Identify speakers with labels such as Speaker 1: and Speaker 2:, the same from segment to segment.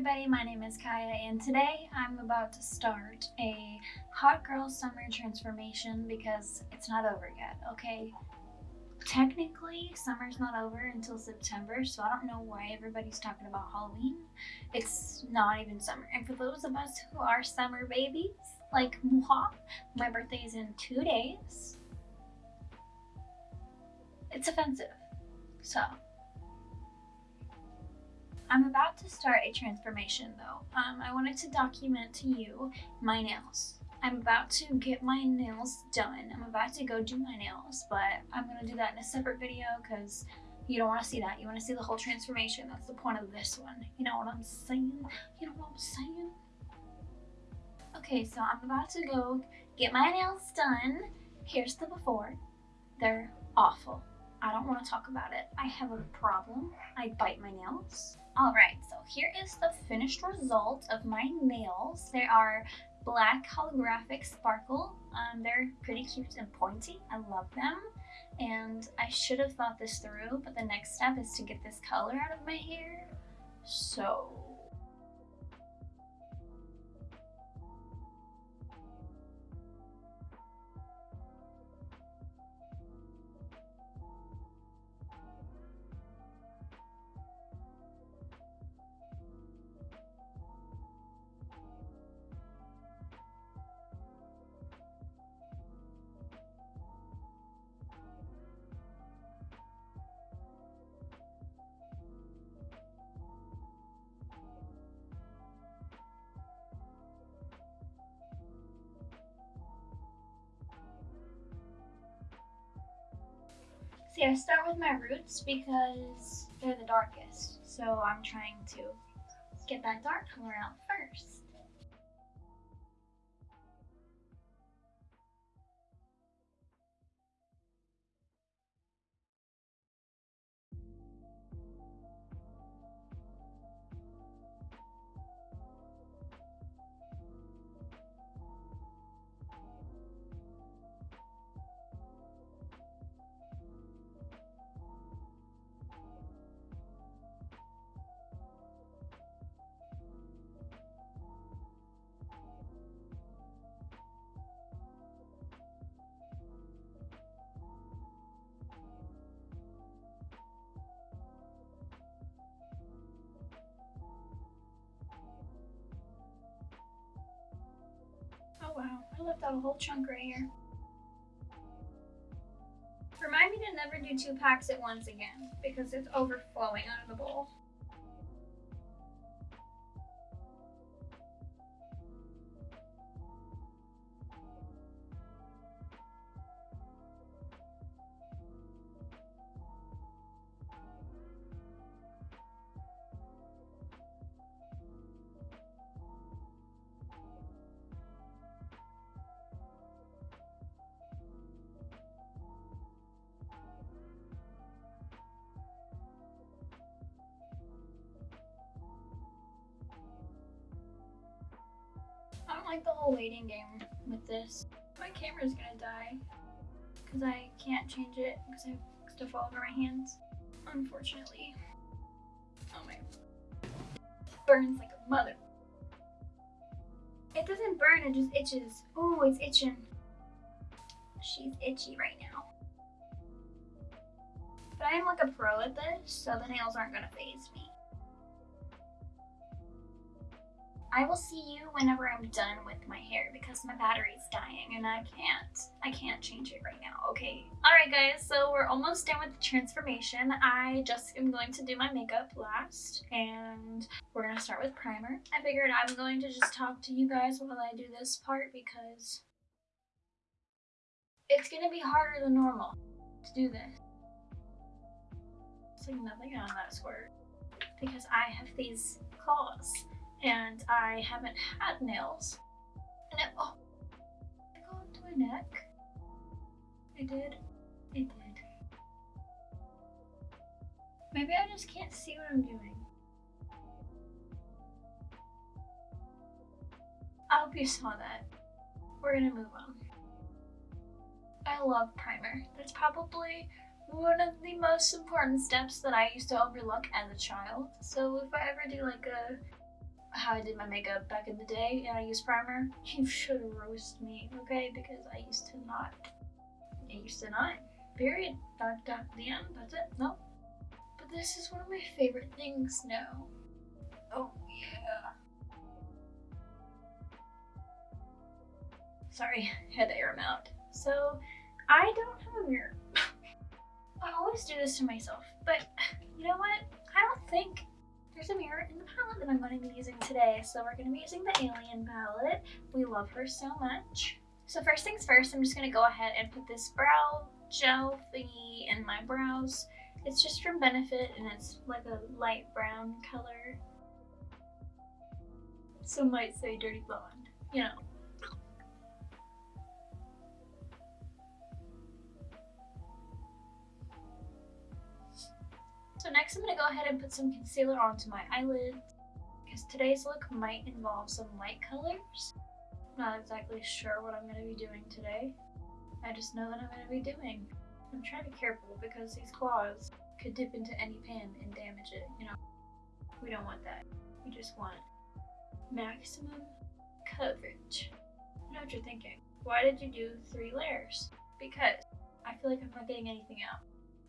Speaker 1: everybody, my name is Kaya and today I'm about to start a hot girl summer transformation because it's not over yet, okay? Technically, summer's not over until September, so I don't know why everybody's talking about Halloween. It's not even summer. And for those of us who are summer babies, like moi, my birthday is in two days. It's offensive. So, I'm about to start a transformation though. Um, I wanted to document to you my nails. I'm about to get my nails done. I'm about to go do my nails, but I'm gonna do that in a separate video because you don't want to see that. You want to see the whole transformation. That's the point of this one. You know what I'm saying? You know what I'm saying? Okay, so I'm about to go get my nails done. Here's the before. They're awful. I don't want to talk about it. I have a problem. I bite my nails. Alright, so here is the finished result of my nails. They are black holographic sparkle. Um, they're pretty cute and pointy. I love them. And I should have thought this through, but the next step is to get this color out of my hair. So See, I start with my roots because they're the darkest. So I'm trying to get that dark color out first. I left out a whole chunk right here. Remind me to never do two packs at once again, because it's overflowing out of the bowl. Like the whole waiting game with this. My camera's gonna die because I can't change it because I have stuff all over my hands. Unfortunately. Oh my. Burns like a mother. It doesn't burn, it just itches. Oh, it's itching. She's itchy right now. But I am like a pro at this, so the nails aren't gonna faze me. I will see you whenever I'm done with my hair because my battery's dying and I can't, I can't change it right now, okay? Alright guys, so we're almost done with the transformation. I just am going to do my makeup last and we're gonna start with primer. I figured I'm going to just talk to you guys while I do this part because it's gonna be harder than normal to do this. It's like nothing on that squirt because I have these claws and I haven't had nails. And it, oh, I go my neck. I did. I did. Maybe I just can't see what I'm doing. I hope you saw that. We're gonna move on. I love primer. That's probably one of the most important steps that I used to overlook as a child. So if I ever do like a how I did my makeup back in the day and I used primer, you should roast me, okay? Because I used to not. I used to not. Period. Dot, dot, the end. That's it. No. But this is one of my favorite things now. Oh, yeah. Sorry, had to air them out. So, I don't have a mirror. I always do this to myself, but you know what? I don't think there's a mirror in the palette that I'm going to be using today. So we're going to be using the Alien palette. We love her so much. So first things first, I'm just going to go ahead and put this brow gel thingy in my brows. It's just from Benefit and it's like a light brown color. Some might say dirty blonde, you know. So next I'm going to go ahead and put some concealer onto my eyelids because today's look might involve some light colors. I'm not exactly sure what I'm going to be doing today. I just know that I'm going to be doing. I'm trying to be careful because these claws could dip into any pan and damage it, you know. We don't want that. We just want maximum coverage. I know what you're thinking. Why did you do three layers? Because I feel like I'm not getting anything out.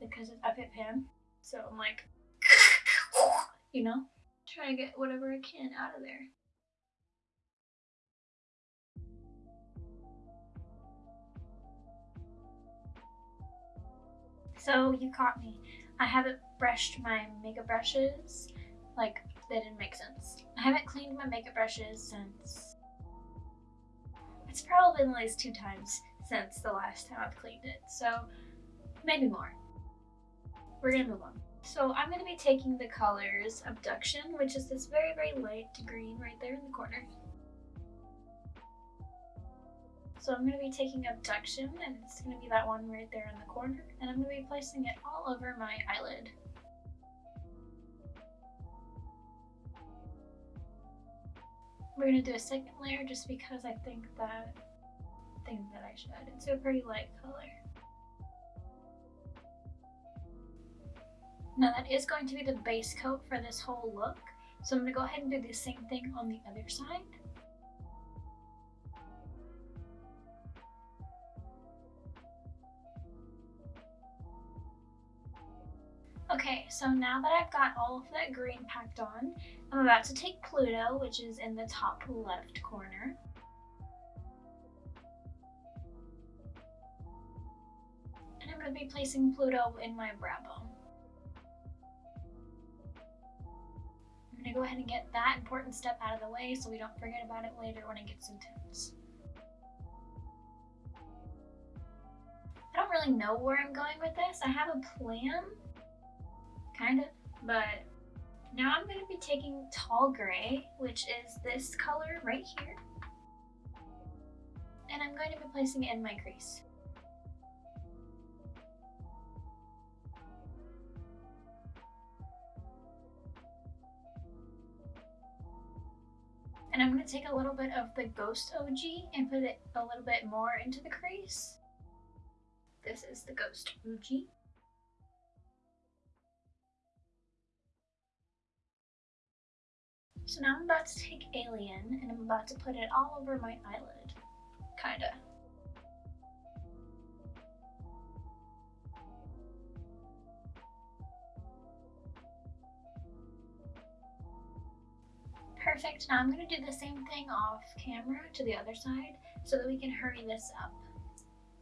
Speaker 1: Because I've hit pan, so I'm like, you know, trying to get whatever I can out of there. So you caught me. I haven't brushed my makeup brushes. Like, that didn't make sense. I haven't cleaned my makeup brushes since... It's probably been at least two times since the last time I've cleaned it. So, maybe more we're gonna move on. So I'm gonna be taking the colors Abduction, which is this very, very light green right there in the corner. So I'm gonna be taking Abduction, and it's gonna be that one right there in the corner, and I'm gonna be placing it all over my eyelid. We're gonna do a second layer just because I think that think that I should. It's a pretty light color. Now that is going to be the base coat for this whole look. So I'm going to go ahead and do the same thing on the other side. Okay, so now that I've got all of that green packed on, I'm about to take Pluto, which is in the top left corner. And I'm going to be placing Pluto in my brow bone. Gonna go ahead and get that important step out of the way so we don't forget about it later when it gets intense. I don't really know where I'm going with this. I have a plan, kind of, but now I'm going to be taking Tall Gray, which is this color right here, and I'm going to be placing it in my crease. And I'm going to take a little bit of the Ghost OG and put it a little bit more into the crease. This is the Ghost OG. So now I'm about to take Alien and I'm about to put it all over my eyelid. Kinda. Perfect, now I'm gonna do the same thing off camera to the other side so that we can hurry this up.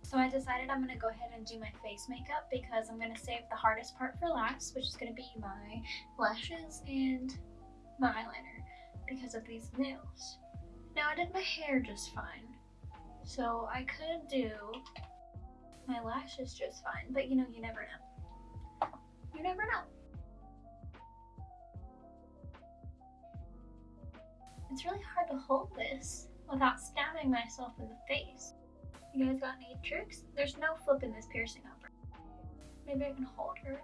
Speaker 1: So I decided I'm gonna go ahead and do my face makeup because I'm gonna save the hardest part for last, which is gonna be my lashes and my eyeliner because of these nails. Now I did my hair just fine, so I could do my lashes just fine, but you know, you never know. You never know. It's really hard to hold this without stabbing myself in the face. You guys got any tricks? There's no flipping this piercing over. Maybe I can hold her.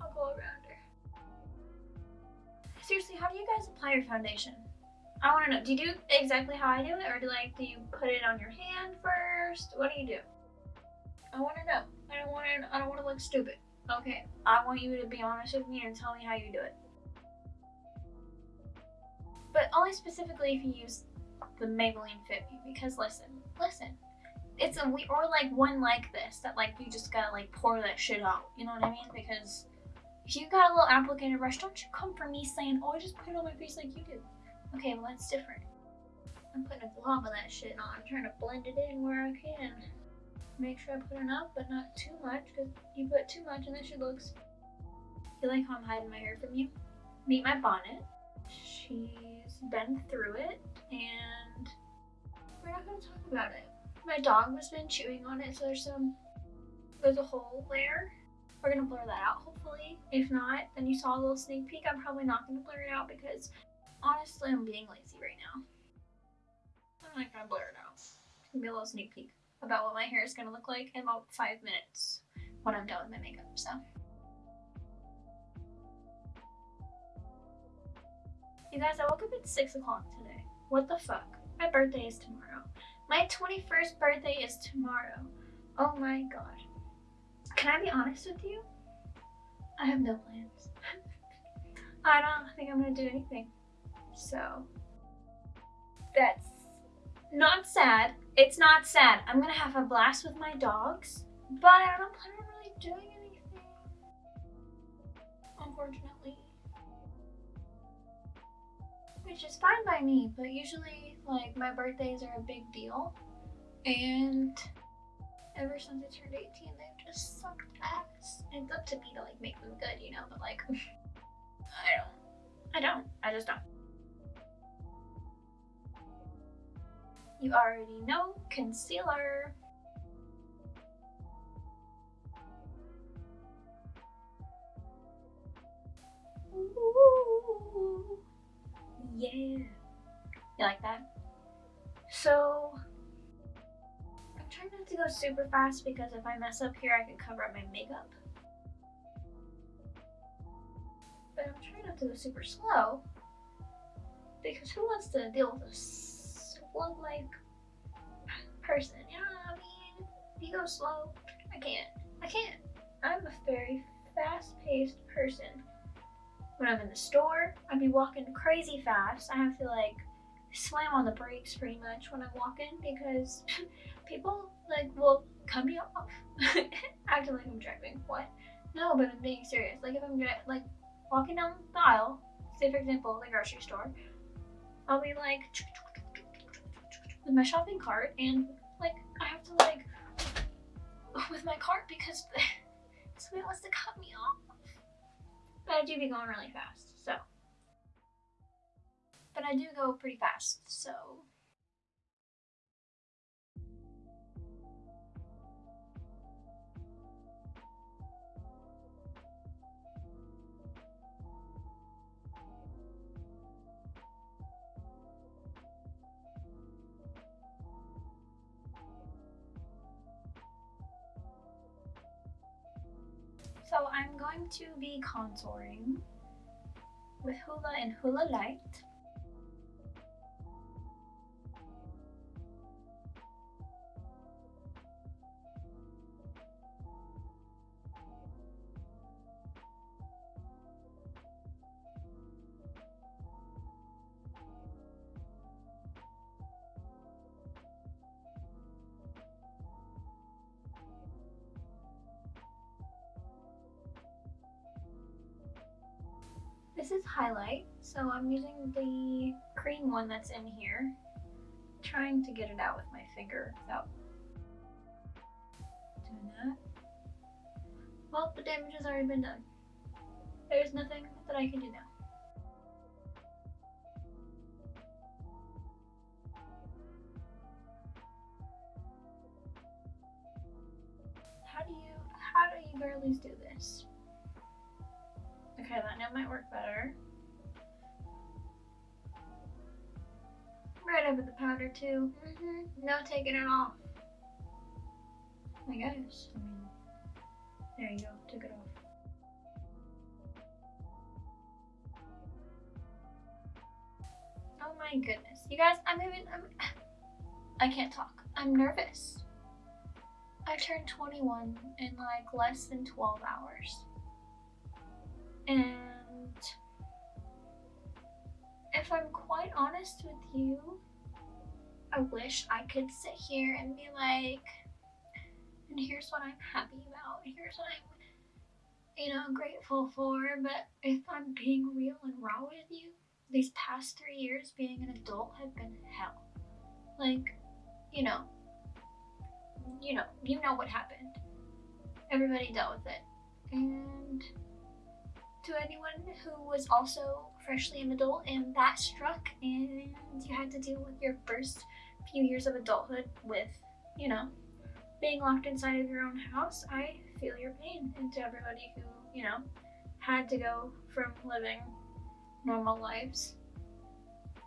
Speaker 1: I'll go around her. Seriously, how do you guys apply your foundation? I want to know. Do you do exactly how I do it, or do like do you put it on your hand first? What do you do? I want to know. I don't want to. I don't want to look stupid. Okay, I want you to be honest with me and tell me how you do it. But only specifically if you use the Maybelline Fit Me. Because listen, listen, it's a we or like one like this that like you just gotta like pour that shit out. You know what I mean? Because if you got a little applicator brush, don't you come for me saying, "Oh, I just put it on my face like you do." Okay, well that's different. I'm putting a glob of that shit on. I'm trying to blend it in where I can. Make sure I put enough, but not too much, because you put too much and then she looks. You like how I'm hiding my hair from you? Meet my bonnet. Been through it, and we're not gonna talk about it. My dog has been chewing on it, so there's some, there's a hole there. We're gonna blur that out, hopefully. If not, then you saw a little sneak peek. I'm probably not gonna blur it out because honestly, I'm being lazy right now. I'm not gonna blur it out. It's gonna be a little sneak peek about what my hair is gonna look like in about five minutes when I'm done with my makeup, so. You guys, I woke up at six o'clock today. What the fuck? My birthday is tomorrow. My 21st birthday is tomorrow. Oh my god. Can I be honest with you? I have no plans. I don't think I'm gonna do anything. So, that's not sad. It's not sad. I'm gonna have a blast with my dogs, but I don't plan on really doing anything. Unfortunately. Which is fine by me, but usually, like, my birthdays are a big deal. And ever since I turned 18, they've just sucked ass. It's up to me to, like, make them good, you know? But, like, I don't. I don't. I just don't. You already know concealer. Ooh, yeah. You like that? So, I'm trying not to go super fast because if I mess up here, I can cover up my makeup. But I'm trying not to go super slow because who wants to deal with a slow like person? You know what I mean? If you go slow, I can't. I can't. I'm a very fast-paced person. When I'm in the store, I'd be walking crazy fast. I have to like slam on the brakes pretty much when I'm walking because people like will cut me off acting like I'm driving. What? No, but I'm being serious. Like if I'm like walking down the aisle, say for example the grocery store, I'll be like with my shopping cart and like I have to like with my cart because somebody wants to cut me off. But I do be going really fast, so. But I do go pretty fast, so. To be contouring with Hoola and Hoola Light. This is highlight, so I'm using the cream one that's in here. Trying to get it out with my finger without doing that. Well, the damage has already been done. There's nothing that I can do now. That might work better. Right over the powder too. Mm -hmm. No taking it off. I guess. I mean, there you go. Took it off. Oh my goodness. You guys, I'm even, I'm, I can't talk. I'm nervous. I turned 21 in like less than 12 hours. And if I'm quite honest with you, I wish I could sit here and be like, and here's what I'm happy about, here's what I'm, you know, grateful for. But if I'm being real and raw with you, these past three years being an adult have been hell. Like, you know, you know, you know what happened. Everybody dealt with it. And to anyone who was also freshly an adult and that struck and you had to deal with your first few years of adulthood with, you know, being locked inside of your own house, I feel your pain. And to everybody who, you know, had to go from living normal lives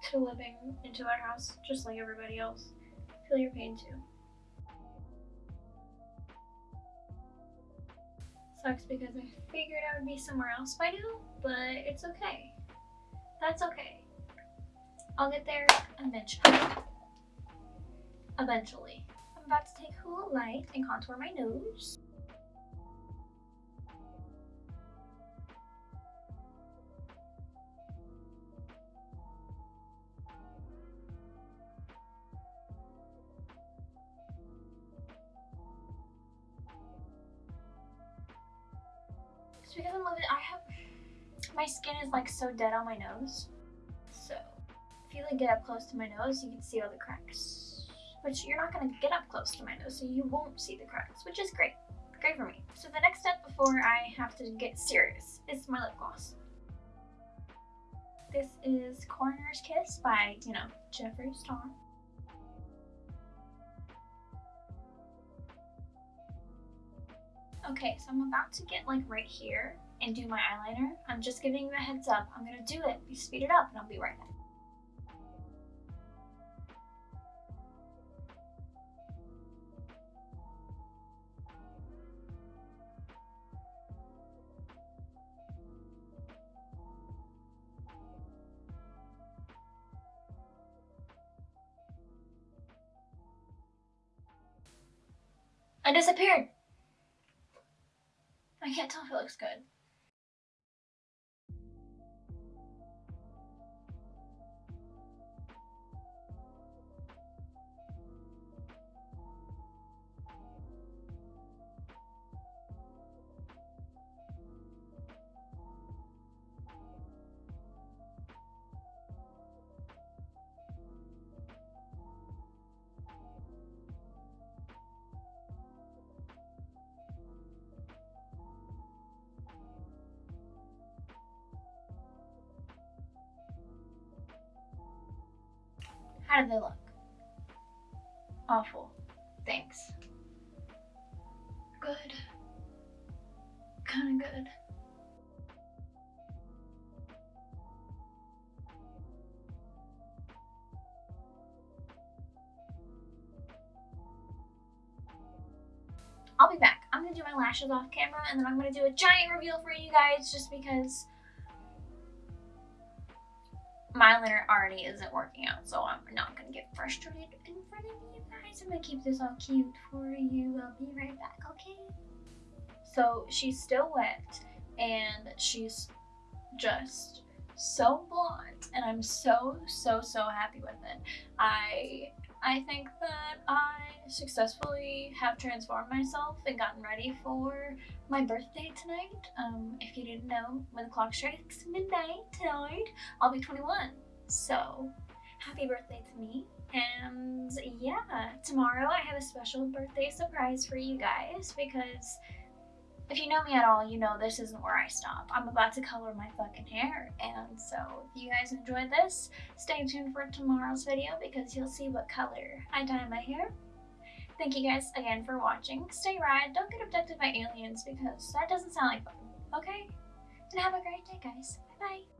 Speaker 1: to living into our house just like everybody else, feel your pain too. Sucks because I figured I would be somewhere else by now, but it's okay. That's okay. I'll get there eventually. Eventually. I'm about to take Hoola Light and contour my nose. Because I'm living, I have, my skin is like so dead on my nose. So if you like get up close to my nose, you can see all the cracks. Which you're not gonna get up close to my nose, so you won't see the cracks, which is great. Great for me. So the next step before I have to get serious is my lip gloss. This is Coroner's Kiss by, you know, Jeffree Star. Okay, so I'm about to get like right here and do my eyeliner. I'm just giving you a heads up. I'm gonna do it, speed it up, and I'll be right back. I disappeared. I can't tell if it looks good. How do they look? Awful. Thanks. Good. Kinda good. I'll be back. I'm gonna do my lashes off camera and then I'm gonna do a giant reveal for you guys just because my eyeliner already isn't working out, so I'm not gonna get frustrated in front of you guys. I'm gonna keep this all cute for you. I'll be right back, okay? So she's still wet and she's just so blonde and I'm so, so, so happy with it. I I think that I successfully have transformed myself and gotten ready for my birthday tonight. Um, if you didn't know, when the clock strikes midnight tonight, I'll be 21. So, happy birthday to me. And yeah, tomorrow I have a special birthday surprise for you guys because if you know me at all, you know this isn't where I stop. I'm about to color my fucking hair. And so if you guys enjoyed this, stay tuned for tomorrow's video because you'll see what color I dye my hair. Thank you guys again for watching. Stay rad. Don't get abducted by aliens because that doesn't sound like fun. Okay? And have a great day, guys. Bye-bye.